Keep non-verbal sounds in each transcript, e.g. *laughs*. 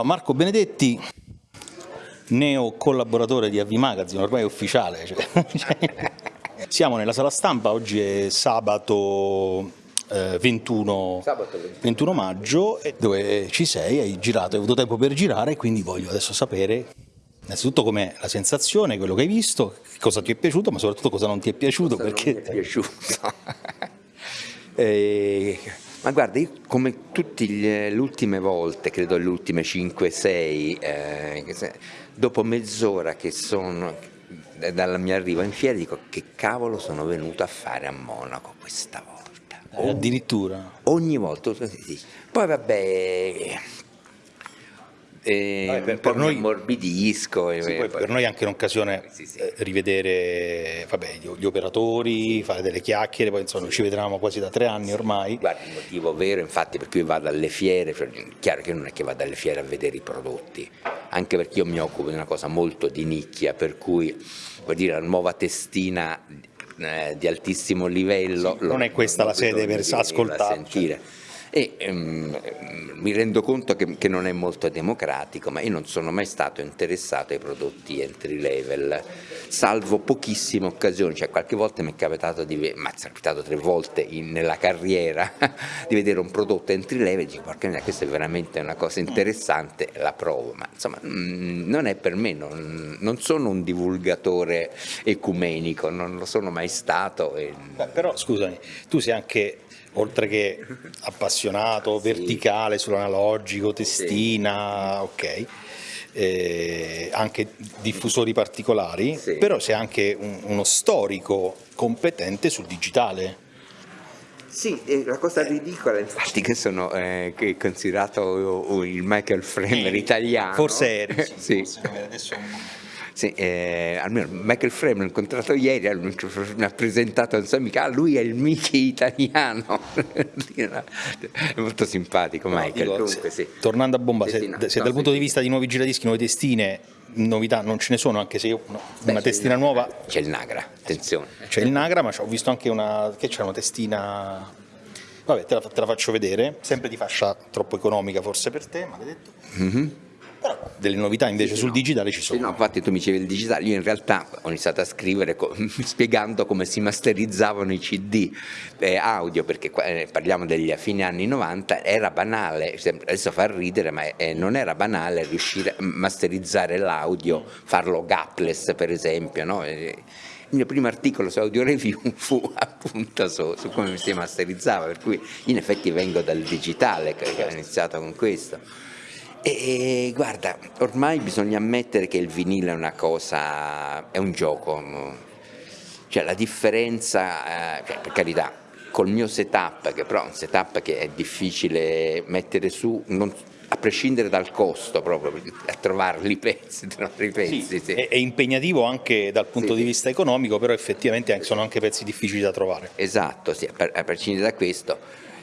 Marco Benedetti, neo collaboratore di Avvi Magazine, ormai è ufficiale. Cioè, *laughs* siamo nella sala stampa, oggi è sabato, eh, 21, Sabato 21. 21 maggio, e dove ci sei, hai girato, hai avuto tempo per girare, quindi voglio adesso sapere innanzitutto com'è la sensazione, quello che hai visto, cosa ti è piaciuto, ma soprattutto cosa non ti è piaciuto. Cosa perché... non mi è piaciuto. *laughs* Eh, ma guarda, io come tutte le ultime volte, credo le ultime 5-6, eh, dopo mezz'ora che sono eh, dal mio arrivo in fiera dico che cavolo sono venuto a fare a Monaco questa volta. Eh, addirittura. Ogni volta. Poi vabbè... eh, Vabbè, per- per noi- e Sì, poi per noi è anche un'occasione Sì, sì. eh, rivedere vabbè, gli, gli operatori, fare delle chiacchiere, poi insomma ci vedevamo quasi da tre anni ormai. Guarda, il motivo vero infatti per cui vado alle fiere, cioè, chiaro che non è che vado alle fiere a vedere i prodotti, anche perché io mi occupo di una cosa molto di nicchia, per cui vuol dire la nuova testina eh, di altissimo livello. Non è questa la sede per sentire. E ehm, mi rendo conto che, che non è molto democratico, ma io non sono mai stato interessato ai prodotti entry level, salvo pochissime occasioni, cioè qualche volta mi è capitato di ma è capitato tre volte in- nella carriera *laughs* di vedere un prodotto entry level e dico porca mia, questa è veramente una cosa interessante, la provo, ma insomma mm, non è per me, non, non sono un divulgatore ecumenico, non lo sono mai stato. e- Beh, però scusami, tu sei anche, oltre che appassionato, Sì. verticale sull'analogico, testina, ok, eh, anche diffusori particolari, Sì. però sei anche un- uno storico competente sul digitale. Sì, eh, la cosa ridicola infatti che sono eh, che è considerato uh, il Michael Framer italiano. Forse eri, *laughs* sì. forse adesso Sì, eh, almeno Michael Framer l'ho incontrato ieri, eh, mi ha presentato un suo amico, ah lui è il Mickey italiano, *laughs* è molto simpatico Michael, Dico, comunque se- sì. Tornando a bomba, se, se no, dal punto di vista di nuovi giradischi, nuove testine, novità non ce ne sono, anche se io no, Beh, una testina il- nuova C'è il Nagra, attenzione. c'è il Nagra, ma ho visto anche una che c'è una testina. Vabbè, te la, te la faccio vedere, sempre di fascia troppo economica forse per te, maledetto. Però delle novità invece sul no. digitale ci Sì, sono. no, infatti tu mi dicevi il digitale, io in realtà ho iniziato a scrivere co- *laughs* spiegando come si masterizzavano i CD eh, audio, perché eh, parliamo degli a fine anni 90, era banale, adesso fa ridere, ma eh, non era banale riuscire a masterizzare l'audio, farlo gapless per esempio, no? Eh, il mio primo articolo su Audio Review *laughs* fu appunto su, su come si masterizzava, per cui in effetti vengo dal digitale, che ho iniziato con questo. E guarda, ormai bisogna ammettere che il vinile è una cosa, è un gioco, no? cioè la differenza, eh, cioè, per carità, col mio setup, che però è un setup che è difficile mettere su, non- a prescindere dal costo proprio, a trovarli i pezzi, trovare i pezzi, Sì, sì. È, è impegnativo anche dal punto Sì, di vista economico, però effettivamente sono anche pezzi difficili da trovare. Esatto, sì, a, per- a prescindere da questo,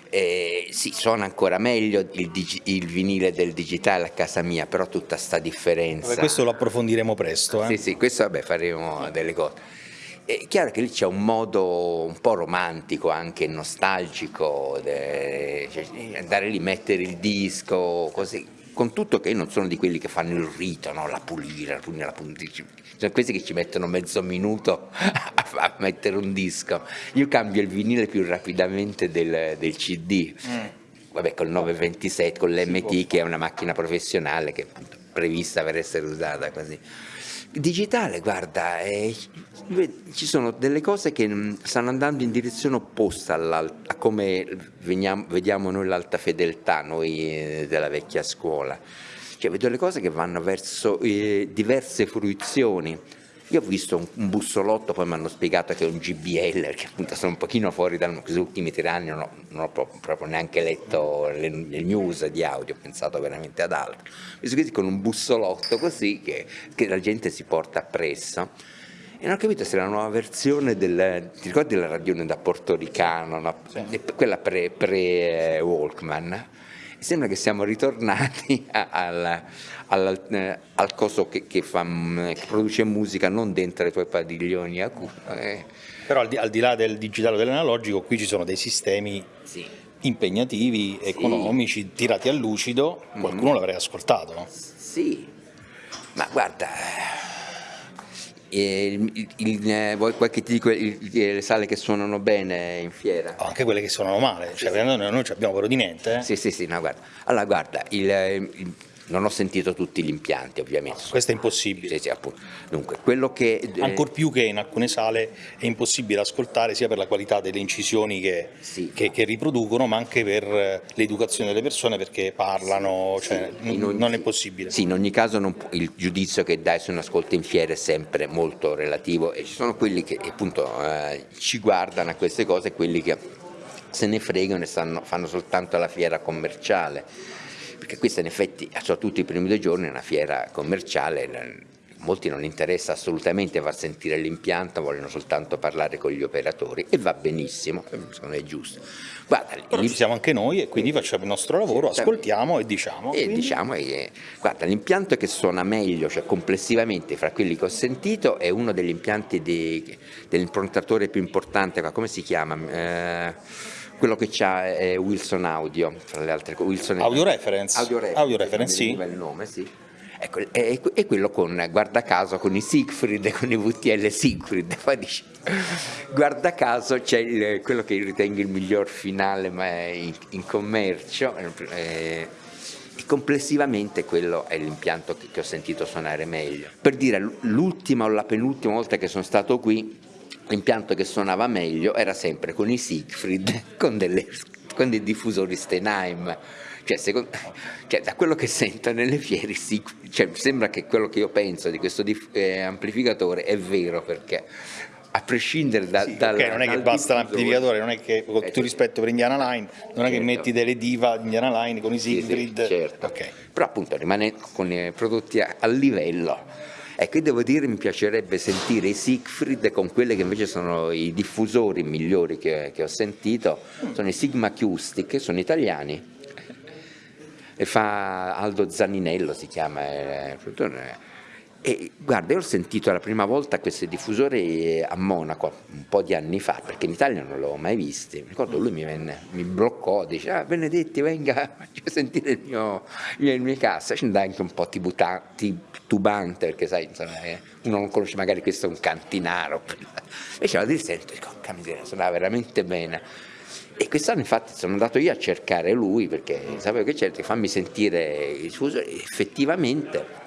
eh, sì, suona ancora meglio il, digi- il vinile del digitale a casa mia, però tutta sta differenza. Vabbè, questo lo approfondiremo presto. eh. Sì, sì, questo vabbè faremo delle cose. È chiaro che lì c'è un modo un po' romantico, anche nostalgico, de- cioè, andare lì, mettere il disco, così. Con tutto che io non sono di quelli che fanno il rito, no? la pulire, la pulire, la pulire. Sono questi che ci mettono mezzo minuto *laughs* a, a mettere un disco. Io cambio il vinile più rapidamente del, del CD. Vabbè, col 927, con l'MT che è una macchina professionale che è prevista per essere usata così. Digitale, guarda, eh, ci sono delle cose che mm, stanno andando in direzione opposta a come veniamo- vediamo noi l'alta fedeltà, noi eh, della vecchia scuola. Cioè, vedo le cose che vanno verso eh, diverse fruizioni. Io ho visto un, un bussolotto, poi mi hanno spiegato che è un GBL, perché appunto sono un pochino fuori da questi ultimi tre anni, non ho, non ho pro- proprio neanche letto le, le news di audio, ho pensato veramente ad altro. Ho visto questi con un bussolotto così che, che la gente si porta appresso. E non ho capito se la nuova versione del, ti ricordi la radione da portoricano, no? E quella pre, pre Walkman? Sembra che siamo ritornati *laughs* al, al, eh, al coso che, che fa, mm, che produce musica non dentro i tuoi padiglioni a cu- eh, Però al di, al di là del digitale o dell'analogico, qui ci sono dei sistemi sì. impegnativi, economici, sì. tirati a lucido, qualcuno mm. l'avrei ascoltato. Sì, ma guarda, il, il, eh, vuoi qualche ti dico le sale che suonano bene in fiera? Oh, anche quelle che suonano male, cioè, sì. noi non abbiamo paura di niente. Eh? Sì, sì, sì, no, guarda. Allora, guarda, il, non ho sentito tutti gli impianti ovviamente. Questo è impossibile. Sì, sì, Dunque, che... Eh, Ancor più che in alcune sale è impossibile ascoltare sia per la qualità delle incisioni che, sì. che, che riproducono, ma anche per eh, l'educazione delle persone perché parlano, cioè, ogni, non è possibile. Sì, in ogni caso non, il giudizio che dai su un ascolto in fiera è sempre molto relativo e ci sono quelli che appunto eh, ci guardano a queste cose e quelli che se ne fregano e stanno, fanno soltanto la fiera commerciale perché questa in effetti, soprattutto i primi due giorni, è una fiera commerciale, molti non interessa assolutamente far sentire l'impianto, vogliono soltanto parlare con gli operatori e va benissimo, secondo me è giusto. Guarda, Però ci siamo anche noi e quindi facciamo il nostro lavoro, ascoltiamo e diciamo. E diciamo e, guarda, l'impianto che suona meglio, cioè complessivamente fra quelli che ho sentito, è uno degli impianti dell'improntatore più importante, come si chiama? Eh, quello che c'ha è Wilson Audio, tra le altre cose. Wilson Audio Reference? Audio Reference, Audio reference sì. il nome, sì. Ecco, è, è, quello con, guarda caso, con i Siegfried, *laughs* con i VTL Siegfried, *laughs* poi dice, guarda caso c'è quello che ritengo il miglior finale ma in, in commercio, eh, e complessivamente quello è l'impianto che, che ho sentito suonare meglio. Per dire, l'ultima o la penultima volta che sono stato qui, l'impianto che suonava meglio era sempre con i Siegfried, *laughs* con, delle, con dei diffusori Steinheim. Cioè, secondo, cioè, da quello che sento nelle fiere, cioè, sembra che quello che io penso di questo eh, amplificatore è vero perché a prescindere da, sì, dal, okay, non è che basta l'amplificatore, non è che con tutto rispetto per Indiana Line, non è che certo. metti delle diva di Indiana Line con i Siegfried, sì, sì, certo. okay. però appunto rimane con i prodotti a, a livello e qui devo dire mi piacerebbe sentire i Siegfried con quelli che invece sono i diffusori migliori che, che ho sentito, sono i Sigma Acoustic, sono italiani, e fa Aldo Zaninello si chiama, è, e guarda, io ho sentito la prima volta questi diffusori a Monaco un po' di anni fa, perché in Italia non l'avevo mai visti. Mi ricordo lui mi, venne, mi bloccò, dice: Ah, Benedetti, venga, *laughs* faccio sentire il mio, il mio cassa. Ci andai anche un po' titubante, perché sai, insomma, eh, uno non conosce magari questo è un cantinaro. *laughs* Invece la sento, dico, miseria, suonava veramente bene. E quest'anno infatti sono andato io a cercare lui perché sapevo che certo, fammi sentire il diffusore, effettivamente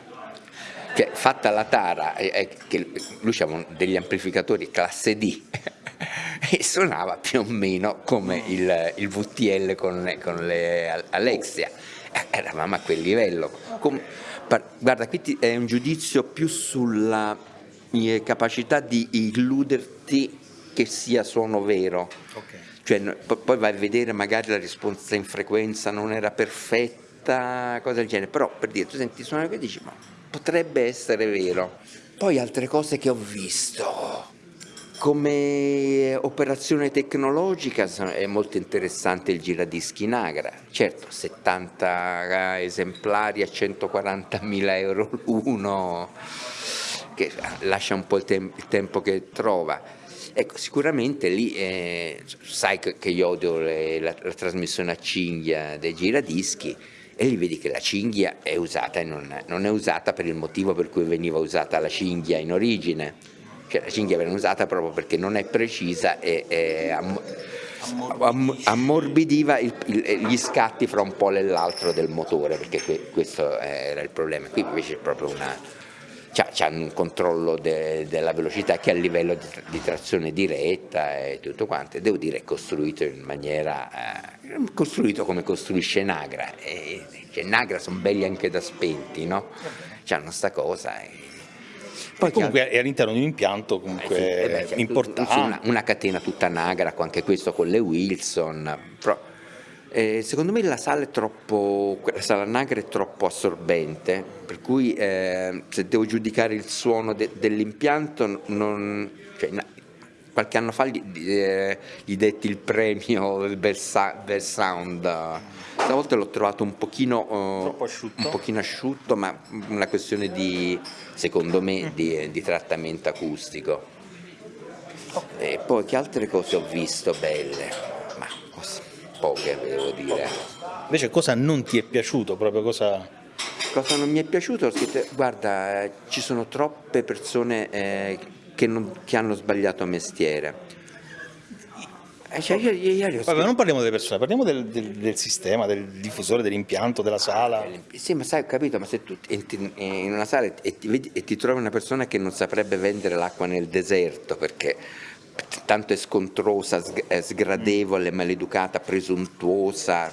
cioè, fatta la tara, eh, che lui aveva degli amplificatori classe D *laughs* e suonava più o meno come il, il VTL con, con le Alexia, eh, eravamo a quel livello. Com, guarda, qui è un giudizio più sulla mia capacità di illuderti che sia suono vero. Okay. Cioè, poi vai a vedere magari la risposta in frequenza non era perfetta, cosa del genere, però per dire, tu senti suonare e dici ma potrebbe essere vero. Poi altre cose che ho visto, come operazione tecnologica è molto interessante il giradischi Nagra, certo 70 esemplari a 140.000 euro l'uno, che lascia un po' il, tem il tempo che trova. Ecco, sicuramente lì eh, sai che, io odio le, la, la, trasmissione a cinghia dei giradischi, e lì vedi che la cinghia è usata e non, non, è usata per il motivo per cui veniva usata la cinghia in origine, cioè la cinghia viene usata proprio perché non è precisa e, e am, am, ammorbidiva gli scatti fra un polo e l'altro del motore, perché que, questo era il problema, qui invece è proprio una c'è un controllo de, della velocità che a livello di, di, trazione diretta e tutto quanto, devo dire è costruito in maniera, eh, costruito come costruisce Nagra, e, cioè, Nagra sono belli anche da spenti, no? C'hanno sta cosa. E, poi comunque è all'interno di un impianto comunque eh sì, eh beh, certo, importante. Una, una, catena tutta Nagra, anche questo con le Wilson, però eh, secondo me la sala, troppo, la sala Nagra è troppo assorbente, per cui eh, se devo giudicare il suono de, dell'impianto, cioè, qualche anno fa gli, eh, gli, detti il premio del bel, bel sound, stavolta l'ho trovato un pochino, uh, asciutto. un pochino, asciutto. ma una questione di, secondo me, di, di trattamento acustico. E poi che altre cose ho visto belle? Poche, devo dire. Invece cosa non ti è piaciuto? Proprio cosa... Cosa non mi è piaciuto? Guarda, ci sono troppe persone eh, che, non, che hanno sbagliato mestiere. Eh, cioè io, io, io Vabbè, non parliamo delle persone, parliamo del, del, del, sistema, del diffusore, dell'impianto, della sala. Sì, ma sai, ho capito, ma se tu entri in una sala e ti, e ti trovi una persona che non saprebbe vendere l'acqua nel deserto perché tanto è scontrosa, sgradevole, maleducata, presuntuosa,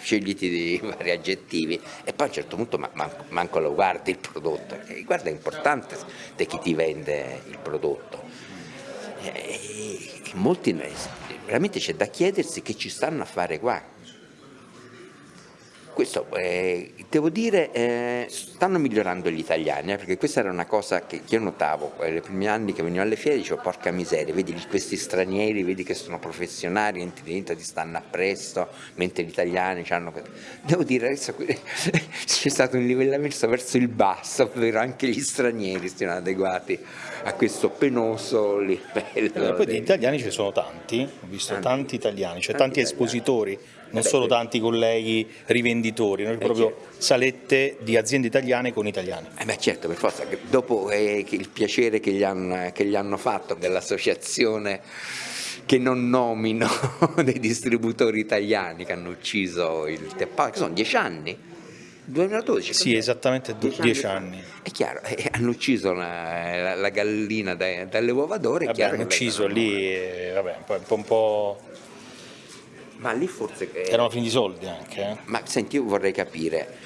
scegliti di *laughs* vari aggettivi. E poi a un certo punto manco lo guardi il prodotto, e guarda è importante di chi ti vende il prodotto. E molti, veramente c'è da chiedersi che ci stanno a fare qua questo, eh, devo dire, eh, stanno migliorando gli italiani, eh, perché questa era una cosa che io notavo eh, nei primi anni che venivo alle fiere, dicevo porca miseria, vedi questi stranieri, vedi che sono professionali, entri dentro, ti stanno appresso, mentre gli italiani hanno... Devo dire, adesso *laughs* c'è stato un livellamento verso il basso, ovvero anche gli stranieri siano adeguati a questo penoso livello. E poi di italiani ce ne sono tanti, ho visto tanti, tanti italiani, cioè tanti, tanti espositori non solo tanti colleghi rivenditori, noi eh, proprio certo. salette di aziende italiane con italiani. Eh beh certo, per forza, dopo eh, il piacere che gli hanno, che gli hanno fatto dell'associazione che non nomino *laughs* dei distributori italiani che hanno ucciso il Teppa, che sono dieci anni. 2012? Sì, esattamente dieci, dieci anni. anni. È chiaro, eh, hanno ucciso la, la, la gallina dai, dalle uova d'oro. Hanno ucciso lì, eh, vabbè, un po', un po' Ma lì forse... Che... Erano finiti i soldi anche. Eh? Ma senti, io vorrei capire,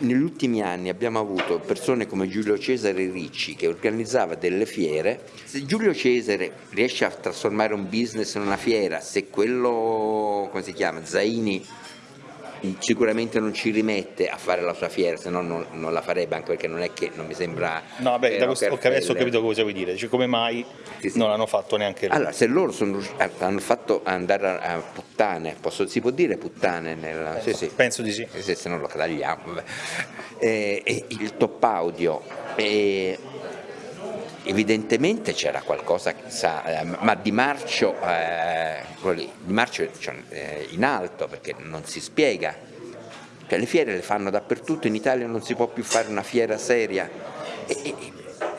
negli ultimi anni abbiamo avuto persone come Giulio Cesare Ricci che organizzava delle fiere, se Giulio Cesare riesce a trasformare un business in una fiera, se quello, come si chiama, Zaini sicuramente non ci rimette a fare la sua fiera, se no non, non, la farebbe, anche perché non è che non mi sembra... No, vabbè, da questo, adesso ho capito cosa vuoi dire, cioè, come mai sì, sì. non l'hanno fatto neanche loro? Allora, se loro sono, hanno fatto andare a, puttane, posso, si può dire puttane? Nel, sì, sì. Penso di sì. Se, se non lo tagliamo. Eh, eh, il top audio... Eh, evidentemente c'era qualcosa sa, eh, ma di marcio, eh, di marcio cioè, eh, in alto perché non si spiega. Cioè, le fiere le fanno dappertutto, in Italia non si può più fare una fiera seria. E, e,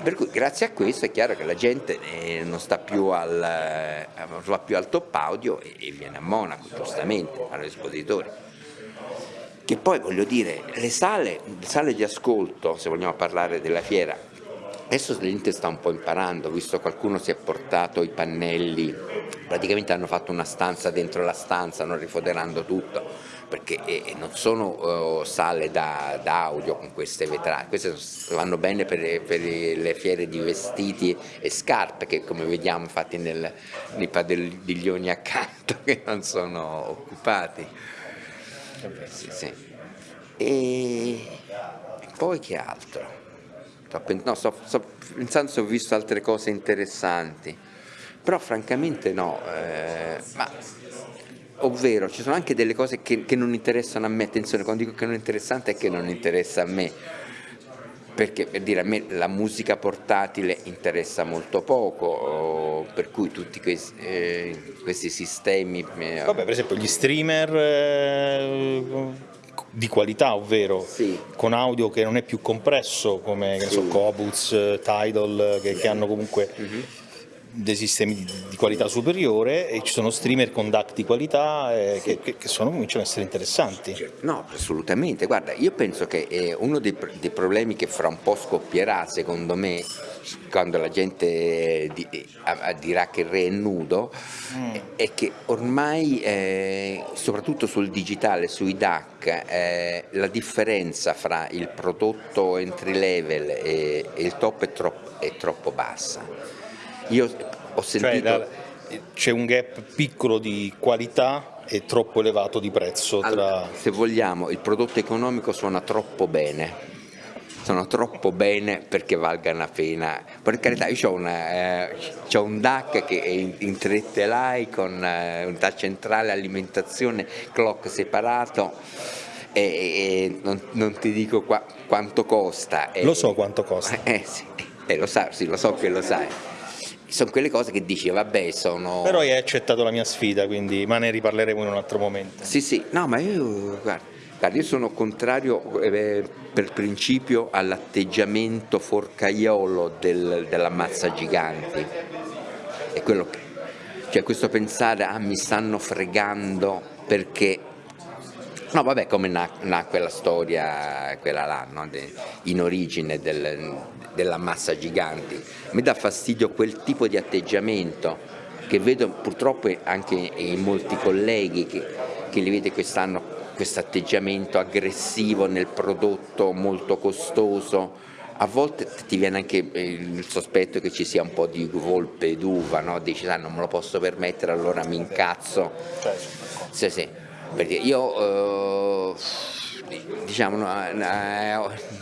per cui grazie a questo è chiaro che la gente eh, non sta più al, eh, va più al top audio e, e viene a Monaco, giustamente, agli espositori che poi voglio dire, le sale, le sale, di ascolto, se vogliamo parlare della fiera, Adesso l'Inter sta un po' imparando, visto qualcuno si è portato i pannelli, praticamente hanno fatto una stanza dentro la stanza, non rifoderando tutto, perché non sono uh, sale da, da, audio con queste vetrate, queste vanno bene per, per, le fiere di vestiti e scarpe che come vediamo infatti nel, nei padiglioni accanto *laughs* che non sono occupati. Sì, sì. E poi che altro? No, sto, sto, pensando se ho visto altre cose interessanti, però francamente no, eh, ma, ovvero ci sono anche delle cose che, che, non interessano a me, attenzione, quando dico che non è interessante è che non interessa a me, perché per dire a me la musica portatile interessa molto poco, per cui tutti questi, eh, questi sistemi... Eh, Vabbè, per esempio gli streamer... Eh, di qualità, ovvero sì. con audio che non è più compresso come sì. so, Cobuz, Tidal, che, che hanno comunque mm -hmm. dei sistemi di, di, qualità superiore e ci sono streamer con DAC di qualità eh, sì. che, che sono, cominciano ad essere interessanti. No, assolutamente, guarda, io penso che eh, uno dei, dei problemi che fra un po' scoppierà, secondo me, quando la gente di, dirà che il re è nudo, mm. è che ormai, eh, soprattutto sul digitale, sui DAC, eh, la differenza fra il prodotto entry level e, e il top è troppo, è troppo, bassa. Io ho cioè, sentito... Cioè, c'è un gap piccolo di qualità e troppo elevato di prezzo. Tra... Allora, se vogliamo, il prodotto economico suona troppo bene sono troppo bene perché valgano la pena. Per carità, io ho, una, eh, ho un DAC che è in, in 3 telai con eh, unità centrale, alimentazione, clock separato e, e non, non, ti dico qua, quanto costa. Lo so quanto costa. *laughs* Eh, sì, eh, lo, sa, sì, lo so che lo sai. sono quelle cose che dici, vabbè, sono... Però hai accettato la mia sfida, quindi, ma ne riparleremo in un altro momento. Sì, sì, no, ma io, guarda, guarda io sono contrario eh, per principio all'atteggiamento forcaiolo del, dell'ammazza giganti. È quello che, cioè questo pensare, ah, mi stanno fregando perché No, vabbè, come nacque la storia, quella là, no? De, in origine del, della massa giganti. Mi dà fastidio quel tipo di atteggiamento che vedo purtroppo anche in molti colleghi che, che li vede quest'anno, questo atteggiamento aggressivo nel prodotto molto costoso. A volte ti viene anche il sospetto che ci sia un po' di volpe d'uva, no? dici ah, non me lo posso permettere allora mi incazzo. Certo. Sì, sì perché io eh, diciamo,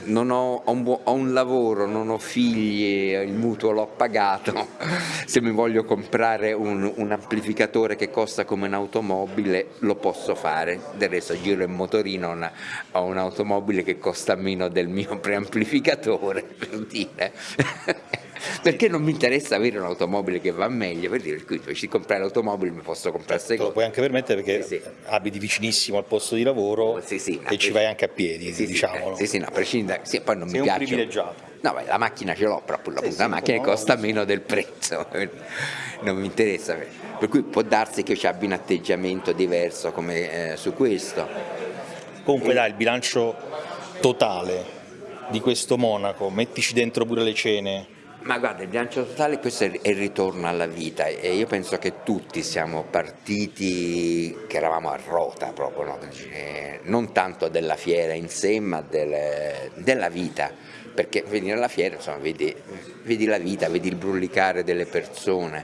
non ho, ho, un, ho, un, lavoro, non ho figli, il mutuo l'ho pagato, *laughs* se mi voglio comprare un, un, amplificatore che costa come un'automobile lo posso fare, del resto giro in motorino ho un'automobile che costa meno del mio preamplificatore, *laughs* per dire *laughs* perché non mi interessa avere un'automobile che va meglio, per dire, quindi invece di comprare l'automobile mi posso comprare certo, Lo puoi anche permettere perché sì, sì. abiti vicinissimo al posto di lavoro sì, sì, e ci vai anche a piedi, sì, diciamolo. Sì, sì, no, prescinde, sì, poi non Sei mi piace. un privilegiato. No, beh, la macchina ce l'ho, però appunto, la macchina costa meno del prezzo, non mi interessa. Per cui può darsi che ci abbia un atteggiamento diverso come eh, su questo. Comunque dai, il bilancio totale di questo Monaco, mettici dentro pure le cene, ma guarda, il bilancio totale questo è il ritorno alla vita e io penso che tutti siamo partiti, che eravamo a rota proprio, no? non tanto della fiera in sé ma del, della vita, perché venire alla fiera insomma, vedi, vedi la vita, vedi il brullicare delle persone,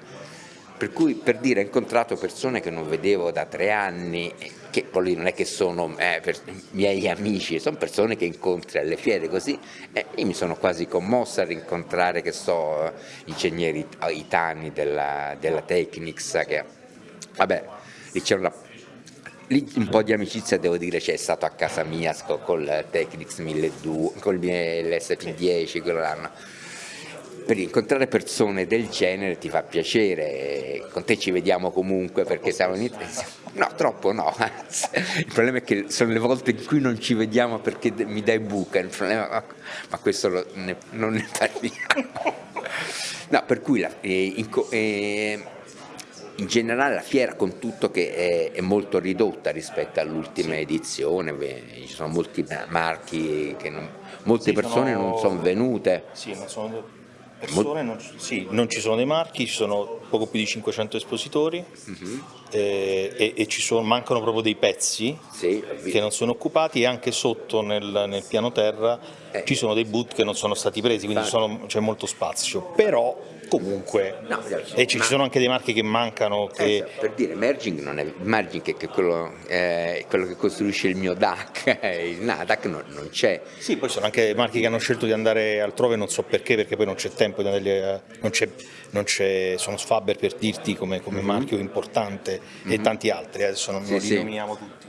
per cui per dire ho incontrato persone che non vedevo da tre anni, che poi non è che sono eh, miei amici, sono persone che incontri alle fiere così, e io mi sono quasi commossa a rincontrare che so, ingegneri itani della, della Technics, che vabbè, lì c'è una lì un po' di amicizia devo dire c'è stato a casa mia con il Technics 1200, con l'SP10, quello l'anno per incontrare persone del genere ti fa piacere, con te ci vediamo comunque perché siamo in Italia. No, troppo no, *laughs* il problema è che sono le volte in cui non ci vediamo perché mi dai buca, il problema, ma questo lo, ne, non ne parliamo. No, per cui la, eh, in, eh, in, generale la fiera con tutto che è, è molto ridotta rispetto all'ultima sì. edizione, ci sono molti marchi che non, molte sì, persone sono... non sono venute. Sì, non sono persone, non, sì, non ci sono dei marchi, ci sono poco più di 500 espositori uh mhm. -huh. eh, e, e, ci sono, mancano proprio dei pezzi sì, che non sono occupati e anche sotto nel, nel piano terra eh. ci sono dei boot che non sono stati presi, quindi c'è molto spazio. Però comunque no, e ci, ma... sono anche dei marchi che mancano che... Eh, per dire Merging non è Merging che è quello, eh, quello, che costruisce il mio DAC *laughs* il NADAC non, non c'è sì poi sono anche marchi che hanno scelto di andare altrove non so perché perché poi non c'è tempo di andare non c'è, non c'è sono Sfaber per dirti come, come mm -hmm. marchio importante mm -hmm. e mhm. tanti altri adesso non, sì, li nominiamo tutti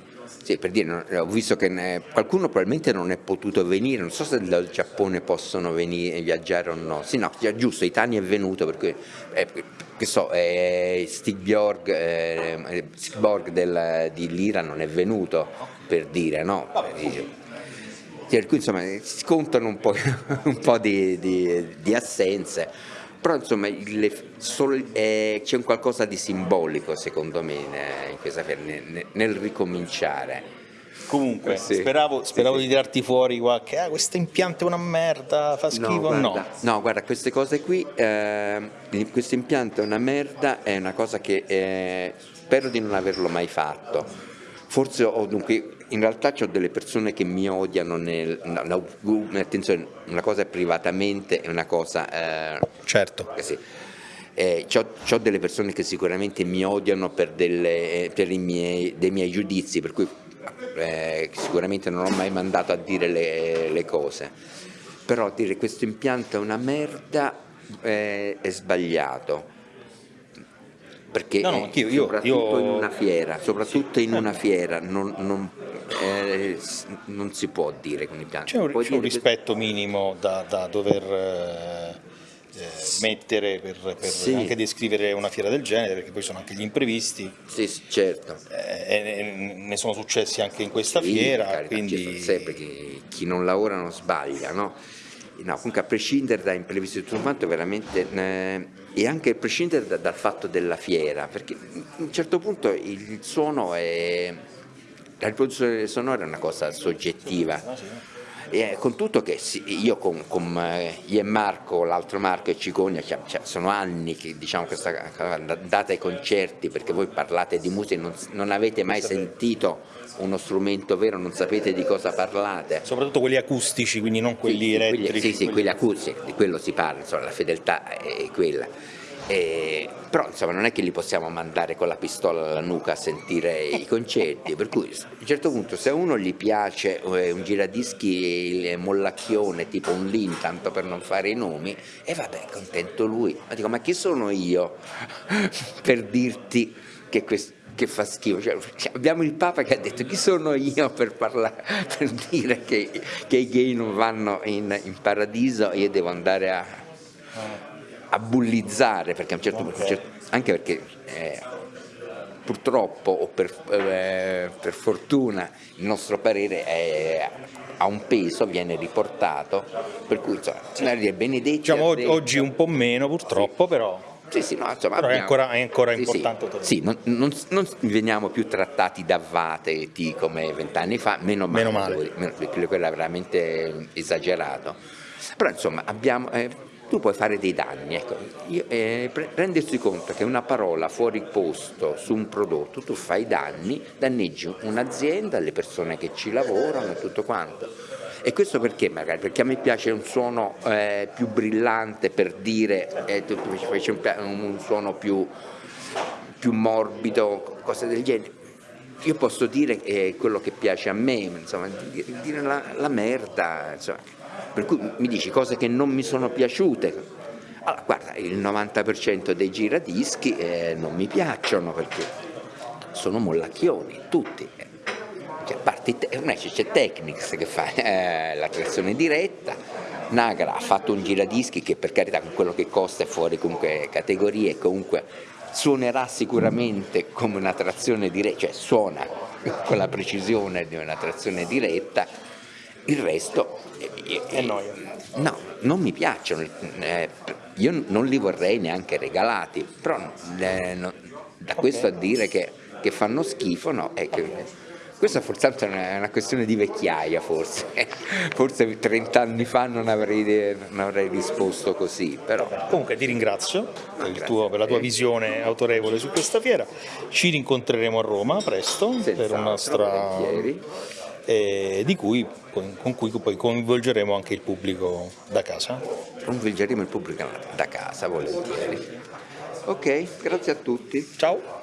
sì, per dire, ho visto che ne, qualcuno probabilmente non è potuto venire, non so se dal Giappone possono venire, viaggiare o no. Sì, no, giusto, Itani è venuto perché, eh, che so, eh, Stig Bjorg, eh, del, di Lira non è venuto, per dire, no? Per cui insomma si contano un po', *laughs* un po di, di, di assenze però insomma eh, c'è un qualcosa di simbolico secondo me in questa fiera, nel, nel ricominciare. Comunque, sì. speravo, speravo sì, sì. di tirarti fuori qualche, ah questo impianto è una merda, fa schifo, no. Guarda, no. no guarda, queste cose qui, eh, questo impianto è una merda, è una cosa che eh, spero di non averlo mai fatto. Forse ho dunque in realtà ho delle persone che mi odiano, nel, no, no, attenzione, una cosa è privatamente e una cosa... Eh, certo. Eh sì. Eh, ho delle persone che sicuramente mi odiano per, delle, per miei, dei miei giudizi, per cui eh, sicuramente non ho mai mandato a dire le, le cose, però dire questo impianto è una merda eh, è sbagliato perché no, no, io, soprattutto io... in una fiera, soprattutto sì. in una fiera non, non, eh, non, si può dire con i pianti. C'è un, un rispetto minimo da, da dover... Eh, eh, mettere per, per Sì. anche descrivere una fiera del genere, perché poi sono anche gli imprevisti, Sì, certo. eh, ne sono successi anche in questa Sì, fiera, carità, quindi sempre chi, chi non lavora non sbaglia, no? No, comunque a prescindere da imprevisti e tutto quanto, veramente, eh, e anche a prescindere da- dal fatto della fiera, perché a un certo punto il suono è, la riproduzione sonora è una cosa soggettiva. E con tutto che io con, con eh, io e Marco, l'altro Marco e Cicogna, cioè, sono anni che diciamo questa cosa, andate ai concerti perché voi parlate di musica, non, non avete mai sentito uno strumento vero, non sapete di cosa parlate. soprattutto quelli acustici, quindi non quelli Sì, sì, quelli- elettrici. sì, sì, quelli acustici, di quello si parla, insomma, la fedeltà è quella. E- però insomma non è che li possiamo mandare con la pistola alla nuca a sentire i *laughs* concerti, per cui a un certo punto se a uno gli piace eh, un giradischi mollacchione tipo un Lin, tanto per non fare i nomi, e vabbè, contento lui. Ma dico, ma chi sono io *laughs* per dirti che questo che fa schifo, Cioè, abbiamo il Papa che ha detto chi sono io per, parlare, per dire che, che i gay non vanno in, in paradiso io devo andare a, a bullizzare perché a un certo punto, anche perché eh, purtroppo o per, eh, per fortuna il nostro parere è- ha un peso, viene riportato, per cui insomma, dire benedetti. Diciamo te. oggi un po' meno purtroppo, però Sì, sì, no, insomma, Però è abbiamo- ancora- è ancora Sì, importante Sì, Sì, non, non- non veniamo più trattati da vate come vent'anni fa, meno male, Meno male. meno- quello era veramente esagerato. Però insomma, abbiamo, eh, tu puoi fare dei danni. Ecco. Io- eh, rendersi conto che una parola fuori posto su un prodotto, tu fai danni, danneggi un'azienda, le persone che ci lavorano e tutto quanto. E questo perché magari? Perché a me piace un suono eh, più brillante per dire, eh, tu fai un, un suono più, più morbido, cose del genere. Io posso dire eh, quello che piace a me, insomma, di- dire la, la merda, insomma. Per cui mi dici cose che non mi sono piaciute. Allora, guarda, il 90% dei giradischi eh, non mi piacciono perché sono mollacchioni, tutti. Cioè, parti te- che c'è Technics che fa eh, la trazione diretta, Nagra ha fatto un giradischi che per carità con quello che costa è fuori comunque categorie, comunque suonerà sicuramente come una trazione diretta, cioè suona con la precisione di una trazione diretta, il resto eh, È noia. No, non mi piacciono, eh, io non li vorrei neanche regalati, però eh, no- da questo a dire che, che fanno schifo, no, è che questa forse è una, questione di vecchiaia forse, *laughs* forse 30 anni fa non avrei, non avrei risposto così, però. Comunque ti ringrazio per, tuo- per la tua visione autorevole su questa fiera. Ci rincontreremo a Roma presto per Senz'altro, una nostra eh, di cui, con, con cui poi coinvolgeremo anche il pubblico da casa. coinvolgeremo il pubblico da casa volentieri. Ok, grazie a tutti. Ciao!